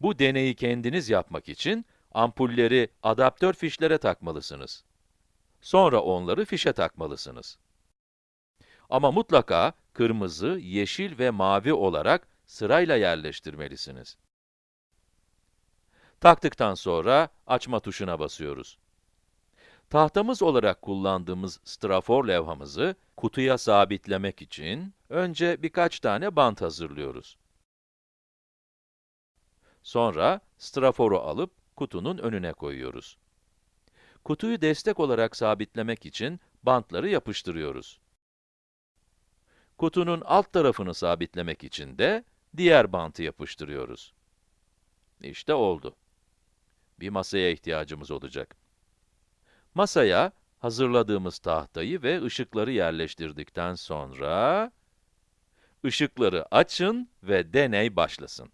Bu deneyi kendiniz yapmak için ampulleri adaptör fişlere takmalısınız. Sonra onları fişe takmalısınız. Ama mutlaka kırmızı, yeşil ve mavi olarak sırayla yerleştirmelisiniz. Taktıktan sonra açma tuşuna basıyoruz. Tahtamız olarak kullandığımız strafor levhamızı kutuya sabitlemek için önce birkaç tane bant hazırlıyoruz. Sonra straforu alıp kutunun önüne koyuyoruz. Kutuyu destek olarak sabitlemek için bantları yapıştırıyoruz. Kutunun alt tarafını sabitlemek için de diğer bantı yapıştırıyoruz. İşte oldu. Bir masaya ihtiyacımız olacak. Masaya hazırladığımız tahtayı ve ışıkları yerleştirdikten sonra ışıkları açın ve deney başlasın.